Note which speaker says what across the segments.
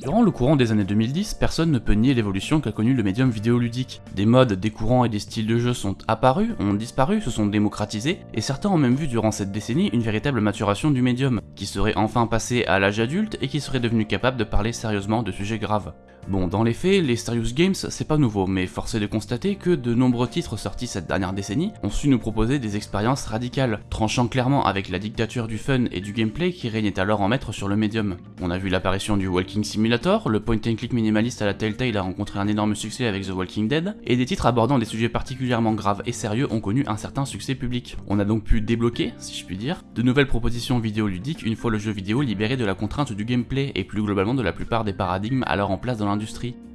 Speaker 1: Durant le courant des années 2010, personne ne peut nier l'évolution qu'a connue le médium vidéoludique. Des modes, des courants et des styles de jeu sont apparus, ont disparu, se sont démocratisés, et certains ont même vu durant cette décennie une véritable maturation du médium, qui serait enfin passé à l'âge adulte et qui serait devenu capable de parler sérieusement de sujets graves. Bon, dans les faits, les Serious Games, c'est pas nouveau, mais force est de constater que de nombreux titres sortis cette dernière décennie ont su nous proposer des expériences radicales, tranchant clairement avec la dictature du fun et du gameplay qui régnait alors en maître sur le médium. On a vu l'apparition du Walking Simulator, le point and click minimaliste à la Telltale a rencontré un énorme succès avec The Walking Dead, et des titres abordant des sujets particulièrement graves et sérieux ont connu un certain succès public. On a donc pu débloquer, si je puis dire, de nouvelles propositions vidéoludiques une fois le jeu vidéo libéré de la contrainte du gameplay et plus globalement de la plupart des paradigmes alors en place dans l'industrie.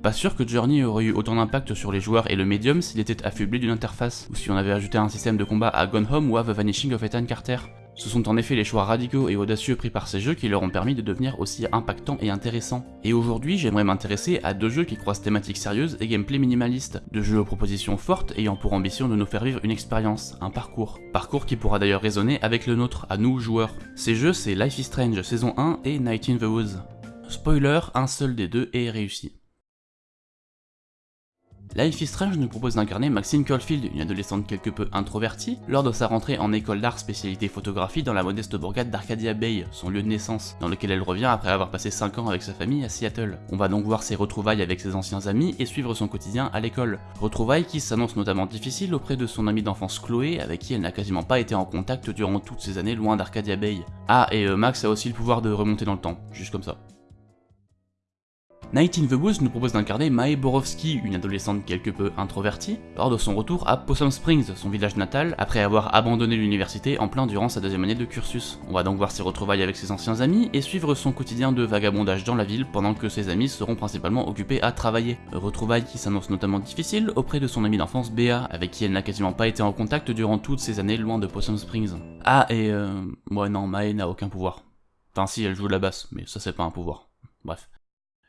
Speaker 1: Pas sûr que Journey aurait eu autant d'impact sur les joueurs et le médium s'il était affublé d'une interface, ou si on avait ajouté un système de combat à Gone Home ou à The Vanishing of Ethan Carter. Ce sont en effet les choix radicaux et audacieux pris par ces jeux qui leur ont permis de devenir aussi impactants et intéressants. Et aujourd'hui, j'aimerais m'intéresser à deux jeux qui croisent thématiques sérieuses et gameplay minimaliste, deux jeux aux propositions fortes ayant pour ambition de nous faire vivre une expérience, un parcours. Parcours qui pourra d'ailleurs résonner avec le nôtre, à nous joueurs. Ces jeux, c'est Life is Strange saison 1 et Night in the Woods. Spoiler, un seul des deux est réussi. Life is Strange nous propose d'incarner Maxine Caulfield, une adolescente quelque peu introvertie, lors de sa rentrée en école d'art spécialité photographie dans la modeste bourgade d'Arcadia Bay, son lieu de naissance, dans lequel elle revient après avoir passé 5 ans avec sa famille à Seattle. On va donc voir ses retrouvailles avec ses anciens amis et suivre son quotidien à l'école. Retrouvailles qui s'annoncent notamment difficiles auprès de son amie d'enfance Chloé, avec qui elle n'a quasiment pas été en contact durant toutes ces années loin d'Arcadia Bay. Ah, et euh, Max a aussi le pouvoir de remonter dans le temps, juste comme ça. Night in the Woods nous propose d'incarner Mae Borowski, une adolescente quelque peu introvertie, lors de son retour à Possum Springs, son village natal, après avoir abandonné l'université en plein durant sa deuxième année de cursus. On va donc voir ses retrouvailles avec ses anciens amis et suivre son quotidien de vagabondage dans la ville pendant que ses amis seront principalement occupés à travailler. Retrouvailles qui s'annoncent notamment difficiles auprès de son amie d'enfance Béa, avec qui elle n'a quasiment pas été en contact durant toutes ces années loin de Possum Springs. Ah et euh... Ouais non, Mae n'a aucun pouvoir. Enfin si, elle joue de la basse, mais ça c'est pas un pouvoir. Bref.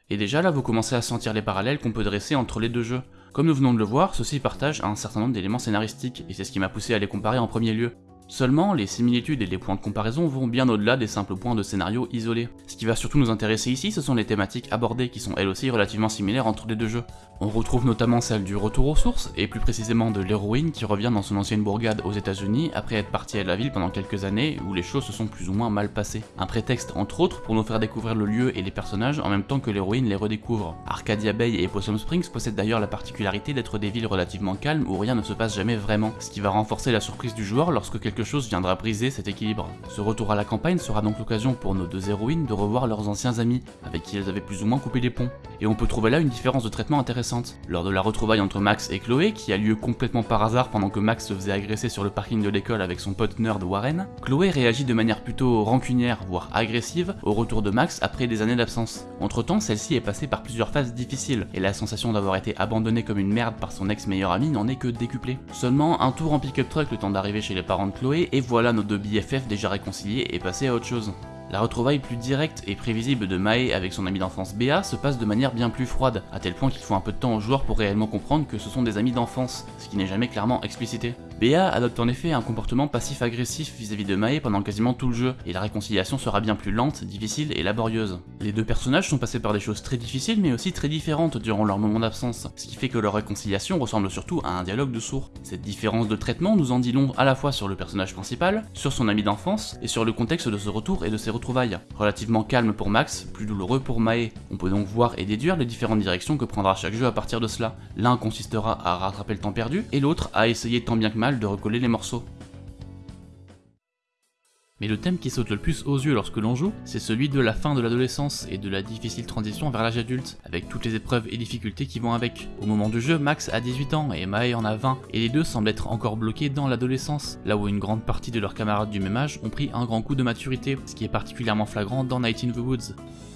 Speaker 1: Et déjà là vous commencez à sentir les parallèles qu'on peut dresser entre les deux jeux. Comme nous venons de le voir, ceux-ci partagent un certain nombre d'éléments scénaristiques, et c'est ce qui m'a poussé à les comparer en premier lieu. Seulement, les similitudes et les points de comparaison vont bien au-delà des simples points de scénario isolés. Ce qui va surtout nous intéresser ici, ce sont les thématiques abordées qui sont elles aussi relativement similaires entre les deux jeux. On retrouve notamment celle du retour aux sources, et plus précisément de l'héroïne qui revient dans son ancienne bourgade aux états unis après être partie à la ville pendant quelques années où les choses se sont plus ou moins mal passées. Un prétexte entre autres pour nous faire découvrir le lieu et les personnages en même temps que l'héroïne les redécouvre. Arcadia Bay et Possum Springs possèdent d'ailleurs la particularité d'être des villes relativement calmes où rien ne se passe jamais vraiment, ce qui va renforcer la surprise du joueur lorsque quelque chose viendra briser cet équilibre. Ce retour à la campagne sera donc l'occasion pour nos deux héroïnes de revoir leurs anciens amis, avec qui elles avaient plus ou moins coupé les ponts, et on peut trouver là une différence de traitement intéressante lors de la retrouvaille entre Max et Chloé, qui a lieu complètement par hasard pendant que Max se faisait agresser sur le parking de l'école avec son pote nerd Warren, Chloé réagit de manière plutôt rancunière, voire agressive, au retour de Max après des années d'absence. Entre temps, celle-ci est passée par plusieurs phases difficiles, et la sensation d'avoir été abandonnée comme une merde par son ex-meilleur ami n'en est que décuplée. Seulement un tour en pick-up truck le temps d'arriver chez les parents de Chloé, et voilà nos deux BFF déjà réconciliés et passés à autre chose. La retrouvaille plus directe et prévisible de Mae avec son ami d'enfance Béa se passe de manière bien plus froide, à tel point qu'il faut un peu de temps aux joueurs pour réellement comprendre que ce sont des amis d'enfance, ce qui n'est jamais clairement explicité. Béa adopte en effet un comportement passif-agressif vis-à-vis de Mae pendant quasiment tout le jeu, et la réconciliation sera bien plus lente, difficile et laborieuse. Les deux personnages sont passés par des choses très difficiles mais aussi très différentes durant leur moment d'absence, ce qui fait que leur réconciliation ressemble surtout à un dialogue de sourds. Cette différence de traitement nous en dit long à la fois sur le personnage principal, sur son ami d'enfance, et sur le contexte de ce retour et de ses retrouvailles. Relativement calme pour Max, plus douloureux pour Mae. On peut donc voir et déduire les différentes directions que prendra chaque jeu à partir de cela. L'un consistera à rattraper le temps perdu, et l'autre à essayer tant bien que mal de recoller les morceaux. Mais le thème qui saute le plus aux yeux lorsque l'on joue, c'est celui de la fin de l'adolescence et de la difficile transition vers l'âge adulte, avec toutes les épreuves et difficultés qui vont avec. Au moment du jeu, Max a 18 ans et Mae en a 20, et les deux semblent être encore bloqués dans l'adolescence, là où une grande partie de leurs camarades du même âge ont pris un grand coup de maturité, ce qui est particulièrement flagrant dans Night in the Woods.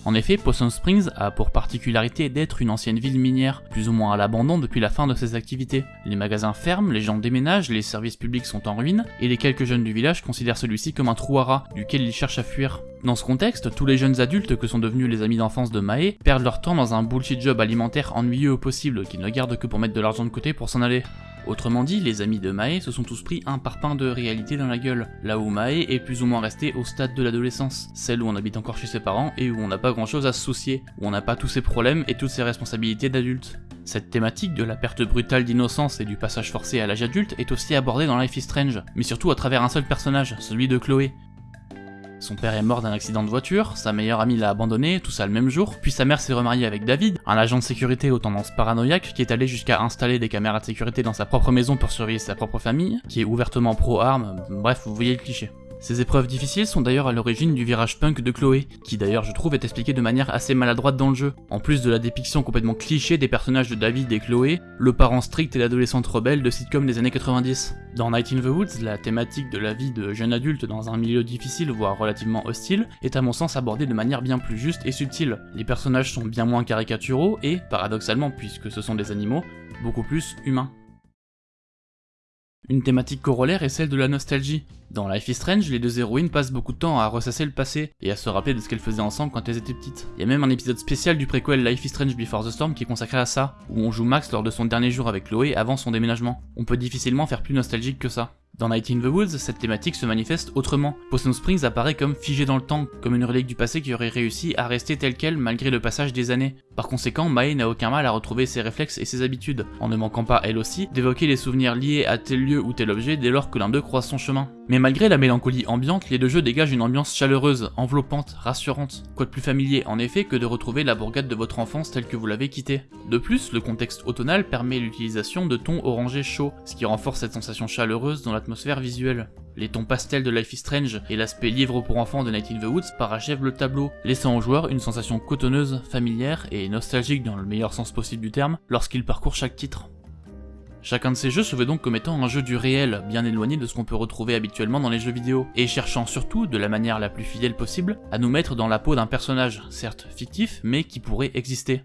Speaker 1: En effet, Possum Springs a pour particularité d'être une ancienne ville minière, plus ou moins à l'abandon depuis la fin de ses activités. Les magasins ferment, les gens déménagent, les services publics sont en ruine, et les quelques jeunes du village considèrent celui-ci comme un trou duquel ils cherchent à fuir. Dans ce contexte, tous les jeunes adultes que sont devenus les amis d'enfance de Mae perdent leur temps dans un bullshit job alimentaire ennuyeux au possible, qu'ils ne gardent que pour mettre de l'argent de côté pour s'en aller. Autrement dit, les amis de Mae se sont tous pris un parpaing de réalité dans la gueule, là où Mae est plus ou moins resté au stade de l'adolescence, celle où on habite encore chez ses parents et où on n'a pas grand chose à se soucier, où on n'a pas tous ses problèmes et toutes ses responsabilités d'adulte. Cette thématique de la perte brutale d'innocence et du passage forcé à l'âge adulte est aussi abordée dans Life is Strange, mais surtout à travers un seul personnage, celui de Chloé, son père est mort d'un accident de voiture, sa meilleure amie l'a abandonné, tout ça le même jour, puis sa mère s'est remariée avec David, un agent de sécurité aux tendances paranoïaques qui est allé jusqu'à installer des caméras de sécurité dans sa propre maison pour surveiller sa propre famille, qui est ouvertement pro-armes, bref, vous voyez le cliché. Ces épreuves difficiles sont d'ailleurs à l'origine du virage punk de Chloé, qui d'ailleurs je trouve est expliqué de manière assez maladroite dans le jeu. En plus de la dépiction complètement cliché des personnages de David et Chloé, le parent strict et l'adolescente rebelle de sitcom des années 90. Dans Night in the Woods, la thématique de la vie de jeune adulte dans un milieu difficile voire relativement hostile est à mon sens abordée de manière bien plus juste et subtile. Les personnages sont bien moins caricaturaux et, paradoxalement puisque ce sont des animaux, beaucoup plus humains. Une thématique corollaire est celle de la nostalgie. Dans Life is Strange, les deux héroïnes passent beaucoup de temps à ressasser le passé et à se rappeler de ce qu'elles faisaient ensemble quand elles étaient petites. Il y a même un épisode spécial du préquel Life is Strange Before the Storm qui est consacré à ça, où on joue Max lors de son dernier jour avec Chloé avant son déménagement. On peut difficilement faire plus nostalgique que ça. Dans Night in the Woods, cette thématique se manifeste autrement. Possum Springs apparaît comme figé dans le temps, comme une relique du passé qui aurait réussi à rester telle qu'elle malgré le passage des années. Par conséquent, Mae n'a aucun mal à retrouver ses réflexes et ses habitudes, en ne manquant pas elle aussi d'évoquer les souvenirs liés à tel lieu ou tel objet dès lors que l'un d'eux croise son chemin. Mais malgré la mélancolie ambiante, les deux jeux dégagent une ambiance chaleureuse, enveloppante, rassurante. Quoi de plus familier en effet que de retrouver la bourgade de votre enfance telle que vous l'avez quittée. De plus, le contexte automnal permet l'utilisation de tons orangés chauds, ce qui renforce cette sensation chaleureuse dans l'atmosphère visuelle. Les tons pastels de Life is Strange et l'aspect livre pour enfants de Night in the Woods parachèvent le tableau, laissant au joueur une sensation cotonneuse, familière et nostalgique dans le meilleur sens possible du terme lorsqu'il parcourt chaque titre. Chacun de ces jeux se veut donc comme étant un jeu du réel, bien éloigné de ce qu'on peut retrouver habituellement dans les jeux vidéo, et cherchant surtout, de la manière la plus fidèle possible, à nous mettre dans la peau d'un personnage, certes fictif, mais qui pourrait exister.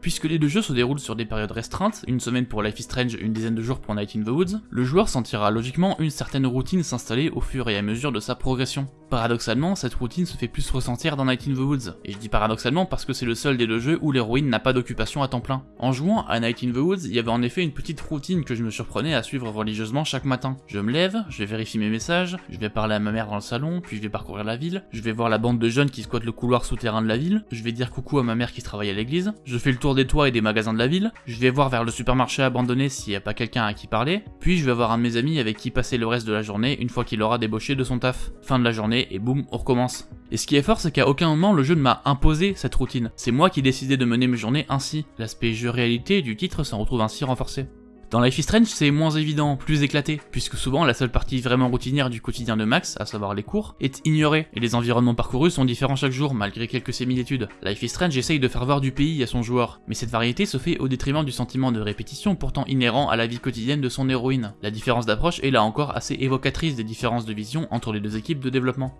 Speaker 1: Puisque les deux jeux se déroulent sur des périodes restreintes, une semaine pour Life is Strange, une dizaine de jours pour Night in the Woods, le joueur sentira logiquement une certaine routine s'installer au fur et à mesure de sa progression. Paradoxalement, cette routine se fait plus ressentir dans Night in the Woods, et je dis paradoxalement parce que c'est le seul des deux jeux où l'héroïne n'a pas d'occupation à temps plein. En jouant à Night in the Woods, il y avait en effet une petite routine que je me surprenais à suivre religieusement chaque matin. Je me lève, je vais vérifier mes messages, je vais parler à ma mère dans le salon, puis je vais parcourir la ville, je vais voir la bande de jeunes qui squattent le couloir souterrain de la ville, je vais dire coucou à ma mère qui travaille à l'église, je fais le tour des toits et des magasins de la ville, je vais voir vers le supermarché abandonné s'il n'y a pas quelqu'un à qui parler, puis je vais voir un de mes amis avec qui passer le reste de la journée une fois qu'il aura débauché de son taf. Fin de la journée et boum, on recommence. Et ce qui est fort, c'est qu'à aucun moment le jeu ne m'a imposé cette routine. C'est moi qui ai décidé de mener mes journées ainsi. L'aspect jeu réalité du titre s'en retrouve ainsi renforcé. Dans Life is Strange, c'est moins évident, plus éclaté, puisque souvent la seule partie vraiment routinière du quotidien de Max, à savoir les cours, est ignorée, et les environnements parcourus sont différents chaque jour, malgré quelques similitudes. Life is Strange essaye de faire voir du pays à son joueur, mais cette variété se fait au détriment du sentiment de répétition pourtant inhérent à la vie quotidienne de son héroïne. La différence d'approche est là encore assez évocatrice des différences de vision entre les deux équipes de développement.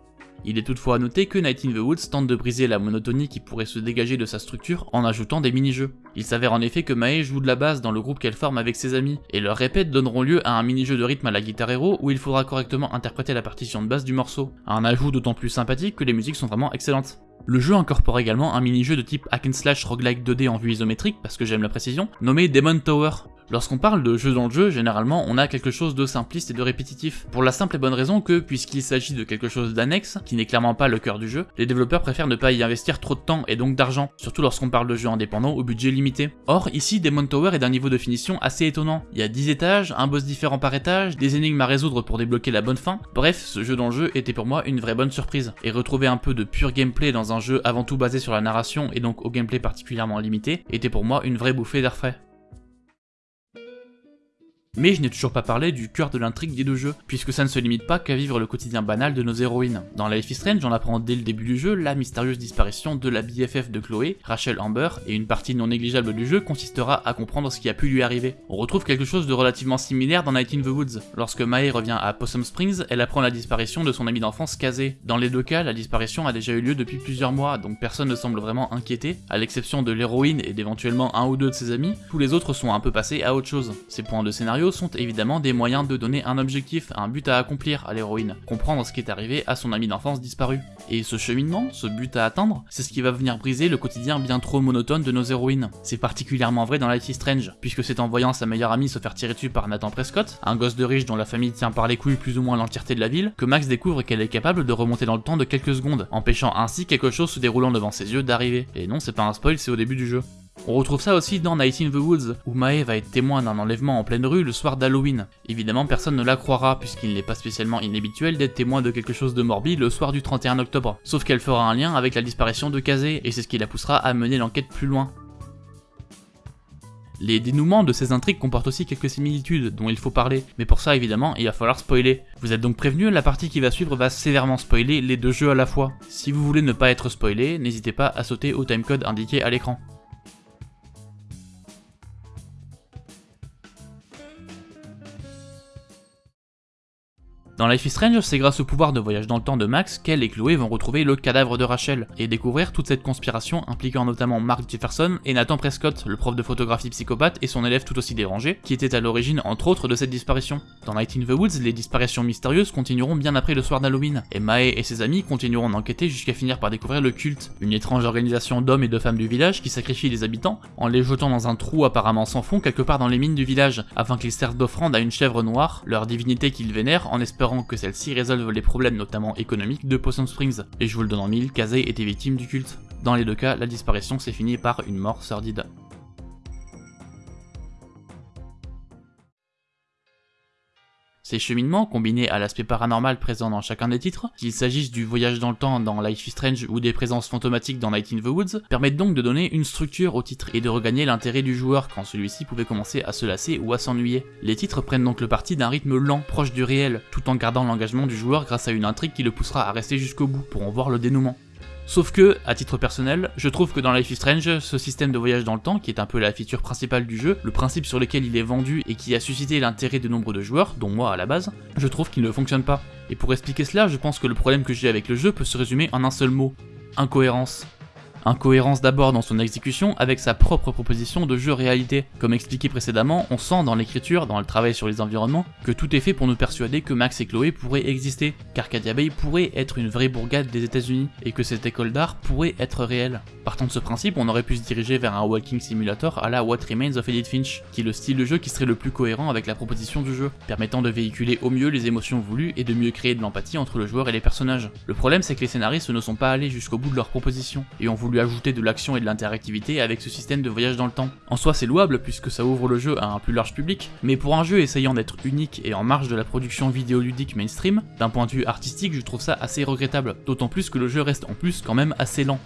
Speaker 1: Il est toutefois à noter que Night in the Woods tente de briser la monotonie qui pourrait se dégager de sa structure en ajoutant des mini-jeux. Il s'avère en effet que Mae joue de la basse dans le groupe qu'elle forme avec ses amis, et leurs répètes donneront lieu à un mini-jeu de rythme à la guitare héros où il faudra correctement interpréter la partition de basse du morceau. Un ajout d'autant plus sympathique que les musiques sont vraiment excellentes. Le jeu incorpore également un mini-jeu de type hack and slash roguelike 2D en vue isométrique, parce que j'aime la précision, nommé Demon Tower. Lorsqu'on parle de jeu dans le jeu, généralement on a quelque chose de simpliste et de répétitif, pour la simple et bonne raison que, puisqu'il s'agit de quelque chose d'annexe, qui n'est clairement pas le cœur du jeu, les développeurs préfèrent ne pas y investir trop de temps et donc d'argent, surtout lorsqu'on parle de jeux indépendants au budget limité. Or, ici, Demon Tower est d'un niveau de finition assez étonnant. Il y a 10 étages, un boss différent par étage, des énigmes à résoudre pour débloquer la bonne fin, bref, ce jeu dans le jeu était pour moi une vraie bonne surprise, et retrouver un peu de pur gameplay dans un jeu avant tout basé sur la narration et donc au gameplay particulièrement limité, était pour moi une vraie bouffée d'air frais. Mais je n'ai toujours pas parlé du cœur de l'intrigue des deux jeux, puisque ça ne se limite pas qu'à vivre le quotidien banal de nos héroïnes. Dans Life is Strange, on apprend dès le début du jeu la mystérieuse disparition de la BFF de Chloé, Rachel Amber, et une partie non négligeable du jeu consistera à comprendre ce qui a pu lui arriver. On retrouve quelque chose de relativement similaire dans Night in the Woods. Lorsque Mae revient à Possum Springs, elle apprend la disparition de son ami d'enfance Kazé. Dans les deux cas, la disparition a déjà eu lieu depuis plusieurs mois, donc personne ne semble vraiment inquiété, à l'exception de l'héroïne et d'éventuellement un ou deux de ses amis, tous les autres sont un peu passés à autre chose. Ces points de scénario sont évidemment des moyens de donner un objectif, un but à accomplir à l'héroïne, comprendre ce qui est arrivé à son ami d'enfance disparu. Et ce cheminement, ce but à atteindre, c'est ce qui va venir briser le quotidien bien trop monotone de nos héroïnes. C'est particulièrement vrai dans Life is Strange, puisque c'est en voyant sa meilleure amie se faire tirer dessus par Nathan Prescott, un gosse de riche dont la famille tient par les couilles plus ou moins l'entièreté de la ville, que Max découvre qu'elle est capable de remonter dans le temps de quelques secondes, empêchant ainsi quelque chose se déroulant devant ses yeux d'arriver. Et non, c'est pas un spoil, c'est au début du jeu. On retrouve ça aussi dans Night in the Woods, où Mae va être témoin d'un enlèvement en pleine rue le soir d'Halloween. Évidemment, personne ne la croira, puisqu'il n'est pas spécialement inhabituel d'être témoin de quelque chose de morbide le soir du 31 octobre. Sauf qu'elle fera un lien avec la disparition de Kazé, et c'est ce qui la poussera à mener l'enquête plus loin. Les dénouements de ces intrigues comportent aussi quelques similitudes dont il faut parler, mais pour ça évidemment il va falloir spoiler. Vous êtes donc prévenu, la partie qui va suivre va sévèrement spoiler les deux jeux à la fois. Si vous voulez ne pas être spoilé, n'hésitez pas à sauter au timecode indiqué à l'écran. Dans Life is Strange, c'est grâce au pouvoir de voyage dans le temps de Max qu'elle et Chloé vont retrouver le cadavre de Rachel, et découvrir toute cette conspiration impliquant notamment Mark Jefferson et Nathan Prescott, le prof de photographie psychopathe et son élève tout aussi dérangé, qui était à l'origine entre autres de cette disparition. Dans Night in the Woods, les disparitions mystérieuses continueront bien après le soir d'Halloween, et Mae et ses amis continueront d'enquêter jusqu'à finir par découvrir le culte, une étrange organisation d'hommes et de femmes du village qui sacrifie les habitants en les jetant dans un trou apparemment sans fond quelque part dans les mines du village, afin qu'ils servent d'offrande à une chèvre noire, leur divinité qu'ils vénèrent en espérant que celle-ci résolve les problèmes notamment économiques de Possum Springs, et je vous le donne en mille, Kazay était victime du culte. Dans les deux cas, la disparition s'est finie par une mort sordide. Ces cheminements, combinés à l'aspect paranormal présent dans chacun des titres, qu'il s'agisse du voyage dans le temps dans Life is Strange ou des présences fantomatiques dans Night in the Woods, permettent donc de donner une structure au titre et de regagner l'intérêt du joueur quand celui-ci pouvait commencer à se lasser ou à s'ennuyer. Les titres prennent donc le parti d'un rythme lent, proche du réel, tout en gardant l'engagement du joueur grâce à une intrigue qui le poussera à rester jusqu'au bout pour en voir le dénouement. Sauf que, à titre personnel, je trouve que dans Life is Strange, ce système de voyage dans le temps, qui est un peu la feature principale du jeu, le principe sur lequel il est vendu et qui a suscité l'intérêt de nombre de joueurs, dont moi à la base, je trouve qu'il ne fonctionne pas. Et pour expliquer cela, je pense que le problème que j'ai avec le jeu peut se résumer en un seul mot, incohérence. Incohérence d'abord dans son exécution avec sa propre proposition de jeu réalité. Comme expliqué précédemment, on sent dans l'écriture, dans le travail sur les environnements, que tout est fait pour nous persuader que Max et Chloé pourraient exister, qu'Arcadia Bay pourrait être une vraie bourgade des états unis et que cette école d'art pourrait être réelle. Partant de ce principe, on aurait pu se diriger vers un walking simulator à la What Remains of Edith Finch, qui est le style de jeu qui serait le plus cohérent avec la proposition du jeu, permettant de véhiculer au mieux les émotions voulues et de mieux créer de l'empathie entre le joueur et les personnages. Le problème c'est que les scénaristes ne sont pas allés jusqu'au bout de leur proposition, et ont voulu lui ajouter de l'action et de l'interactivité avec ce système de voyage dans le temps. En soi c'est louable puisque ça ouvre le jeu à un plus large public, mais pour un jeu essayant d'être unique et en marge de la production vidéoludique mainstream, d'un point de vue artistique je trouve ça assez regrettable, d'autant plus que le jeu reste en plus quand même assez lent.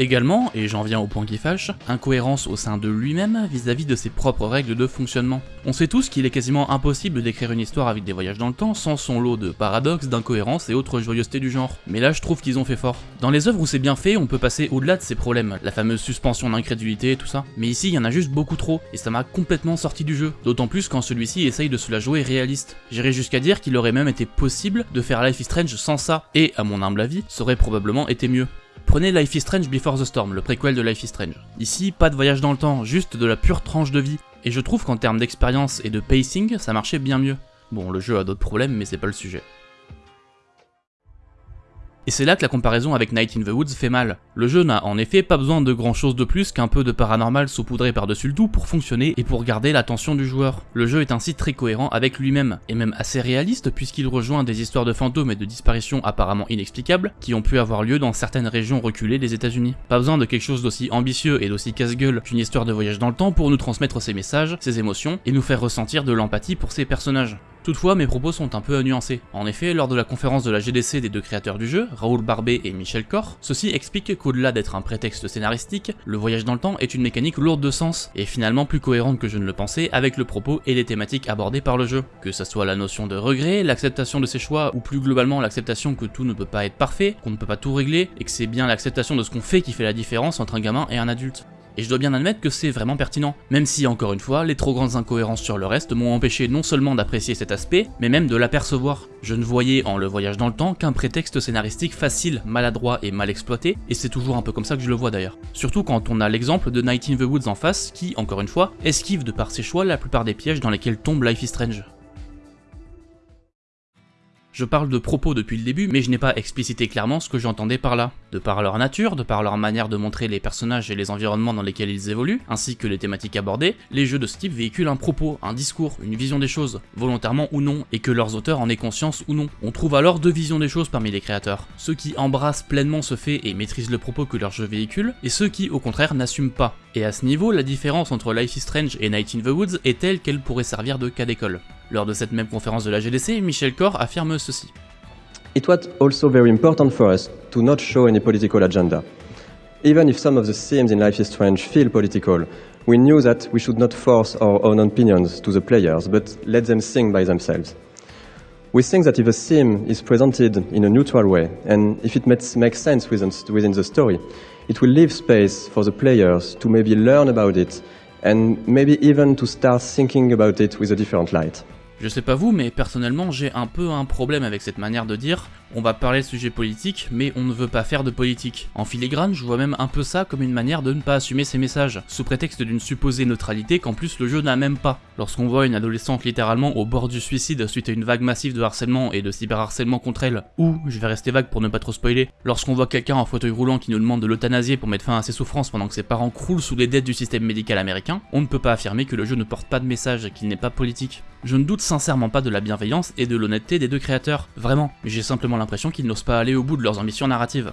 Speaker 1: Également, et j'en viens au point qui fâche, incohérence au sein de lui-même vis-à-vis de ses propres règles de fonctionnement. On sait tous qu'il est quasiment impossible d'écrire une histoire avec des voyages dans le temps sans son lot de paradoxes, d'incohérences et autres joyeusetés du genre. Mais là je trouve qu'ils ont fait fort. Dans les œuvres où c'est bien fait, on peut passer au-delà de ces problèmes, la fameuse suspension d'incrédulité et tout ça. Mais ici il y en a juste beaucoup trop, et ça m'a complètement sorti du jeu. D'autant plus quand celui-ci essaye de se la jouer réaliste. J'irais jusqu'à dire qu'il aurait même été possible de faire Life is Strange sans ça, et à mon humble avis, ça aurait probablement été mieux. Prenez Life is Strange Before the Storm, le préquel de Life is Strange. Ici, pas de voyage dans le temps, juste de la pure tranche de vie. Et je trouve qu'en termes d'expérience et de pacing, ça marchait bien mieux. Bon, le jeu a d'autres problèmes, mais c'est pas le sujet. Et c'est là que la comparaison avec Night in the Woods fait mal. Le jeu n'a en effet pas besoin de grand chose de plus qu'un peu de paranormal saupoudré par-dessus le tout pour fonctionner et pour garder l'attention du joueur. Le jeu est ainsi très cohérent avec lui-même, et même assez réaliste puisqu'il rejoint des histoires de fantômes et de disparitions apparemment inexplicables qui ont pu avoir lieu dans certaines régions reculées des états unis Pas besoin de quelque chose d'aussi ambitieux et d'aussi casse-gueule qu'une histoire de voyage dans le temps pour nous transmettre ces messages, ces émotions, et nous faire ressentir de l'empathie pour ces personnages. Toutefois, mes propos sont un peu nuancés. En effet, lors de la conférence de la GDC des deux créateurs du jeu, Raoul Barbet et Michel Cor, ceux-ci expliquent qu'au-delà d'être un prétexte scénaristique, le voyage dans le temps est une mécanique lourde de sens, et finalement plus cohérente que je ne le pensais avec le propos et les thématiques abordées par le jeu. Que ça soit la notion de regret, l'acceptation de ses choix, ou plus globalement l'acceptation que tout ne peut pas être parfait, qu'on ne peut pas tout régler, et que c'est bien l'acceptation de ce qu'on fait qui fait la différence entre un gamin et un adulte. Et je dois bien admettre que c'est vraiment pertinent, même si encore une fois, les trop grandes incohérences sur le reste m'ont empêché non seulement d'apprécier cet aspect, mais même de l'apercevoir. Je ne voyais en le voyage dans le temps qu'un prétexte scénaristique facile, maladroit et mal exploité, et c'est toujours un peu comme ça que je le vois d'ailleurs. Surtout quand on a l'exemple de Night in the Woods en face, qui, encore une fois, esquive de par ses choix la plupart des pièges dans lesquels tombe Life is Strange. Je parle de propos depuis le début, mais je n'ai pas explicité clairement ce que j'entendais par là. De par leur nature, de par leur manière de montrer les personnages et les environnements dans lesquels ils évoluent, ainsi que les thématiques abordées, les jeux de ce type véhiculent un propos, un discours, une vision des choses, volontairement ou non, et que leurs auteurs en aient conscience ou non. On trouve alors deux visions des choses parmi les créateurs. Ceux qui embrassent pleinement ce fait et maîtrisent le propos que leur jeu véhicule, et ceux qui, au contraire, n'assument pas. Et à ce niveau, la différence entre Life is Strange et Night in the Woods est telle qu'elle pourrait servir de cas d'école. Lors de cette même conférence de la GDC, Michel Corr affirme ceci.
Speaker 2: It was also very important for us to not show any political agenda. Even if some of the themes in Life is Strange feel political, we knew that we should not force our own opinions to the players, but let them think by themselves. We think that if a theme is presented in a neutral way, and if it makes, sense within the story, it will leave space for the players to maybe learn about it, and maybe even to start thinking about it with a different light.
Speaker 1: Je sais pas vous, mais personnellement j'ai un peu un problème avec cette manière de dire on va parler de sujets politiques, mais on ne veut pas faire de politique. En filigrane, je vois même un peu ça comme une manière de ne pas assumer ses messages, sous prétexte d'une supposée neutralité qu'en plus le jeu n'a même pas. Lorsqu'on voit une adolescente littéralement au bord du suicide suite à une vague massive de harcèlement et de cyberharcèlement contre elle, ou, je vais rester vague pour ne pas trop spoiler, lorsqu'on voit quelqu'un en fauteuil roulant qui nous demande de l'euthanasier pour mettre fin à ses souffrances pendant que ses parents croulent sous les dettes du système médical américain, on ne peut pas affirmer que le jeu ne porte pas de message et qu'il n'est pas politique. Je ne doute sincèrement pas de la bienveillance et de l'honnêteté des deux créateurs, vraiment, j'ai simplement l'impression qu'ils n'osent pas aller au bout de leurs ambitions narratives.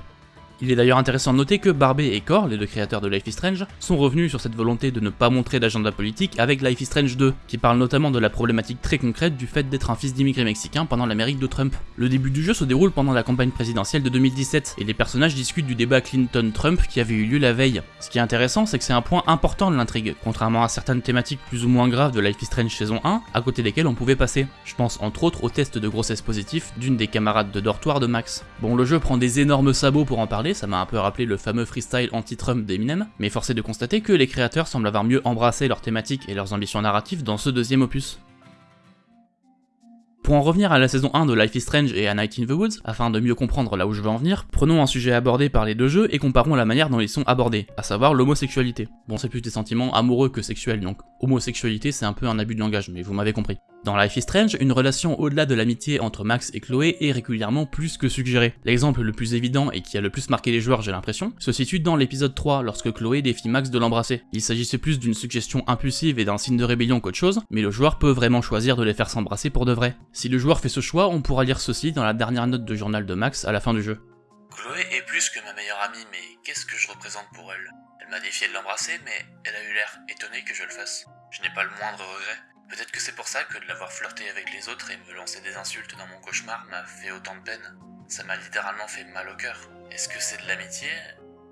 Speaker 1: Il est d'ailleurs intéressant de noter que Barbet et Core, les deux créateurs de Life is Strange, sont revenus sur cette volonté de ne pas montrer d'agenda politique avec Life is Strange 2, qui parle notamment de la problématique très concrète du fait d'être un fils d'immigrés mexicains pendant l'Amérique de Trump. Le début du jeu se déroule pendant la campagne présidentielle de 2017, et les personnages discutent du débat Clinton-Trump qui avait eu lieu la veille. Ce qui est intéressant, c'est que c'est un point important de l'intrigue, contrairement à certaines thématiques plus ou moins graves de Life is Strange saison 1, à côté desquelles on pouvait passer. Je pense entre autres au test de grossesse positif d'une des camarades de dortoir de Max. Bon, le jeu prend des énormes sabots pour en parler, ça m'a un peu rappelé le fameux freestyle anti-Trump d'Eminem, mais force est de constater que les créateurs semblent avoir mieux embrassé leurs thématiques et leurs ambitions narratives dans ce deuxième opus. Pour en revenir à la saison 1 de Life is Strange et à Night in the Woods, afin de mieux comprendre là où je veux en venir, prenons un sujet abordé par les deux jeux et comparons la manière dont ils sont abordés, à savoir l'homosexualité. Bon c'est plus des sentiments amoureux que sexuels donc homosexualité c'est un peu un abus de langage mais vous m'avez compris. Dans Life is Strange, une relation au-delà de l'amitié entre Max et Chloé est régulièrement plus que suggérée. L'exemple le plus évident et qui a le plus marqué les joueurs j'ai l'impression, se situe dans l'épisode 3 lorsque Chloé défie Max de l'embrasser. Il s'agissait plus d'une suggestion impulsive et d'un signe de rébellion qu'autre chose, mais le joueur peut vraiment choisir de les faire s'embrasser pour de vrai. Si le joueur fait ce choix, on pourra lire ceci dans la dernière note de journal de Max à la fin du jeu.
Speaker 3: Chloé est plus que ma meilleure amie, mais qu'est-ce que je représente pour elle? Elle m'a défié de l'embrasser, mais elle a eu l'air étonnée que je le fasse. Je n'ai pas le moindre regret. Peut-être que c'est pour ça que de l'avoir flirté avec les autres et me lancer des insultes dans mon cauchemar m'a fait autant de peine. Ça m'a littéralement fait mal au cœur. Est-ce que c'est de l'amitié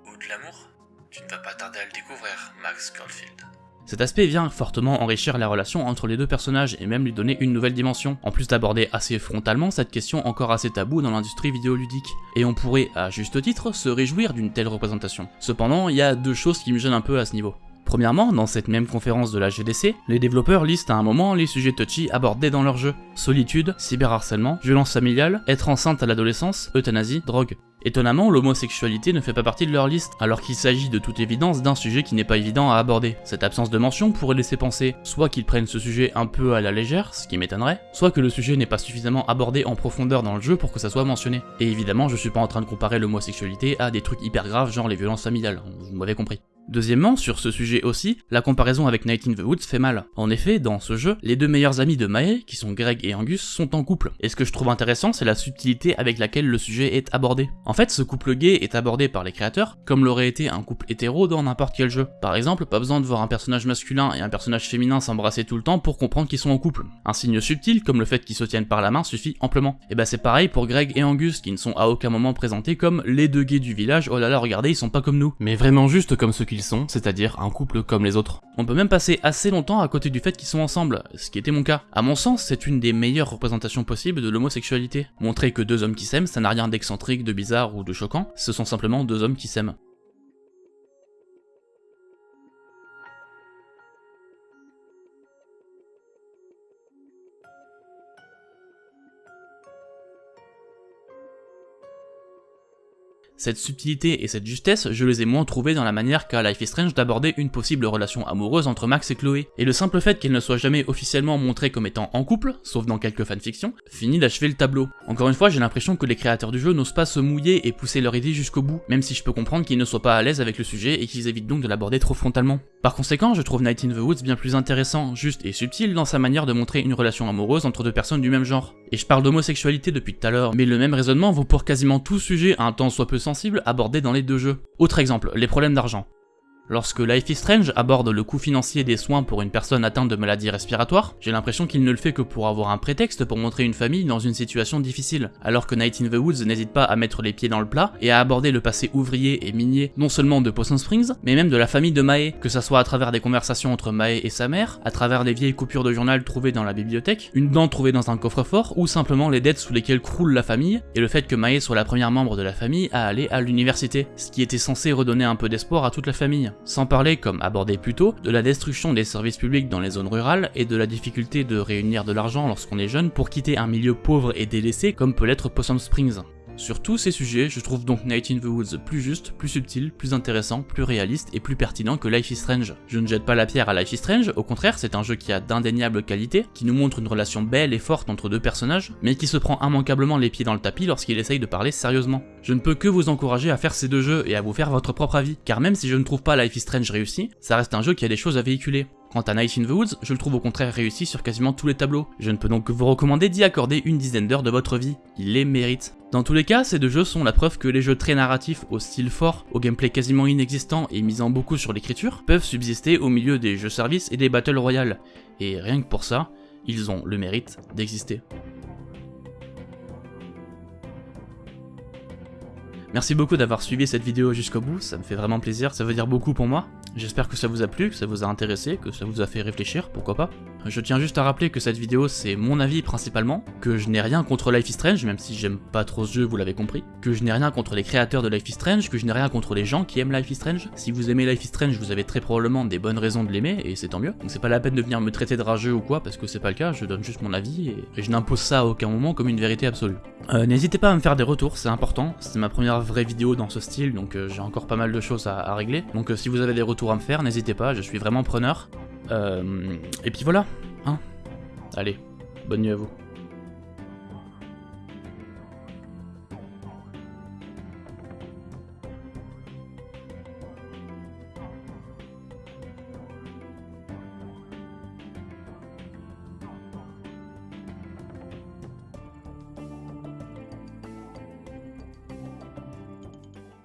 Speaker 3: ou de l'amour? Tu ne vas pas tarder à le découvrir, Max Caulfield.
Speaker 1: Cet aspect vient fortement enrichir la relation entre les deux personnages et même lui donner une nouvelle dimension, en plus d'aborder assez frontalement cette question encore assez taboue dans l'industrie vidéoludique. Et on pourrait, à juste titre, se réjouir d'une telle représentation. Cependant, il y a deux choses qui me gênent un peu à ce niveau. Premièrement, dans cette même conférence de la GDC, les développeurs listent à un moment les sujets touchy abordés dans leur jeu. Solitude, cyberharcèlement, violence familiale, être enceinte à l'adolescence, euthanasie, drogue. Étonnamment, l'homosexualité ne fait pas partie de leur liste, alors qu'il s'agit de toute évidence d'un sujet qui n'est pas évident à aborder. Cette absence de mention pourrait laisser penser soit qu'ils prennent ce sujet un peu à la légère, ce qui m'étonnerait, soit que le sujet n'est pas suffisamment abordé en profondeur dans le jeu pour que ça soit mentionné. Et évidemment, je suis pas en train de comparer l'homosexualité à des trucs hyper graves genre les violences familiales, vous m'avez compris. Deuxièmement, sur ce sujet aussi, la comparaison avec Night in the Woods fait mal. En effet, dans ce jeu, les deux meilleurs amis de Mae, qui sont Greg et Angus, sont en couple. Et ce que je trouve intéressant, c'est la subtilité avec laquelle le sujet est abordé. En fait, ce couple gay est abordé par les créateurs comme l'aurait été un couple hétéro dans n'importe quel jeu. Par exemple, pas besoin de voir un personnage masculin et un personnage féminin s'embrasser tout le temps pour comprendre qu'ils sont en couple. Un signe subtil, comme le fait qu'ils se tiennent par la main, suffit amplement. Et bah c'est pareil pour Greg et Angus, qui ne sont à aucun moment présentés comme les deux gays du village, oh là là, regardez, ils sont pas comme nous. Mais vraiment juste comme ceux sont, c'est-à-dire un couple comme les autres. On peut même passer assez longtemps à côté du fait qu'ils sont ensemble, ce qui était mon cas. À mon sens, c'est une des meilleures représentations possibles de l'homosexualité. Montrer que deux hommes qui s'aiment, ça n'a rien d'excentrique, de bizarre ou de choquant, ce sont simplement deux hommes qui s'aiment. Cette subtilité et cette justesse, je les ai moins trouvées dans la manière qu'a Life is Strange d'aborder une possible relation amoureuse entre Max et Chloé, et le simple fait qu'elle ne soit jamais officiellement montrée comme étant en couple, sauf dans quelques fanfictions, finit d'achever le tableau. Encore une fois, j'ai l'impression que les créateurs du jeu n'osent pas se mouiller et pousser leur idée jusqu'au bout, même si je peux comprendre qu'ils ne soient pas à l'aise avec le sujet et qu'ils évitent donc de l'aborder trop frontalement. Par conséquent, je trouve Night in the Woods bien plus intéressant, juste et subtil dans sa manière de montrer une relation amoureuse entre deux personnes du même genre. Et je parle d'homosexualité depuis tout à l'heure, mais le même raisonnement vaut pour quasiment tout sujet un temps soit peu sensible abordé dans les deux jeux. Autre exemple, les problèmes d'argent. Lorsque Life is Strange aborde le coût financier des soins pour une personne atteinte de maladies respiratoires, j'ai l'impression qu'il ne le fait que pour avoir un prétexte pour montrer une famille dans une situation difficile, alors que Night in the Woods n'hésite pas à mettre les pieds dans le plat et à aborder le passé ouvrier et minier non seulement de Possum Springs, mais même de la famille de Mae, que ça soit à travers des conversations entre Mae et sa mère, à travers les vieilles coupures de journal trouvées dans la bibliothèque, une dent trouvée dans un coffre-fort, ou simplement les dettes sous lesquelles croule la famille, et le fait que Mae soit la première membre de la famille à aller à l'université, ce qui était censé redonner un peu d'espoir à toute la famille. Sans parler, comme abordé plus tôt, de la destruction des services publics dans les zones rurales et de la difficulté de réunir de l'argent lorsqu'on est jeune pour quitter un milieu pauvre et délaissé comme peut l'être Possum Springs. Sur tous ces sujets, je trouve donc Night in the Woods plus juste, plus subtil, plus intéressant, plus réaliste et plus pertinent que Life is Strange. Je ne jette pas la pierre à Life is Strange, au contraire, c'est un jeu qui a d'indéniables qualités, qui nous montre une relation belle et forte entre deux personnages, mais qui se prend immanquablement les pieds dans le tapis lorsqu'il essaye de parler sérieusement. Je ne peux que vous encourager à faire ces deux jeux et à vous faire votre propre avis, car même si je ne trouve pas Life is Strange réussi, ça reste un jeu qui a des choses à véhiculer. Quant à Night in the Woods, je le trouve au contraire réussi sur quasiment tous les tableaux. Je ne peux donc que vous recommander d'y accorder une dizaine d'heures de votre vie. Il les mérite. Dans tous les cas, ces deux jeux sont la preuve que les jeux très narratifs, au style fort, au gameplay quasiment inexistant et misant beaucoup sur l'écriture, peuvent subsister au milieu des jeux services et des Battle Royale. Et rien que pour ça, ils ont le mérite d'exister. Merci beaucoup d'avoir suivi cette vidéo jusqu'au bout, ça me fait vraiment plaisir, ça veut dire beaucoup pour moi. J'espère que ça vous a plu, que ça vous a intéressé, que ça vous a fait réfléchir, pourquoi pas. Je tiens juste à rappeler que cette vidéo c'est mon avis principalement, que je n'ai rien contre Life is Strange, même si j'aime pas trop ce jeu, vous l'avez compris, que je n'ai rien contre les créateurs de Life is Strange, que je n'ai rien contre les gens qui aiment Life is Strange. Si vous aimez Life is Strange, vous avez très probablement des bonnes raisons de l'aimer, et c'est tant mieux. Donc c'est pas la peine de venir me traiter de rageux ou quoi, parce que c'est pas le cas, je donne juste mon avis, et, je n'impose ça à aucun moment comme une vérité absolue. Euh, N'hésitez pas à me faire des retours, c'est important, c'est ma première vraie vidéo dans ce style, donc euh, j'ai encore pas mal de choses à, à régler. Donc euh, si vous avez des retours à me faire, n'hésitez pas, je suis vraiment preneur. Euh, et puis voilà, hein. Allez, bonne nuit à vous.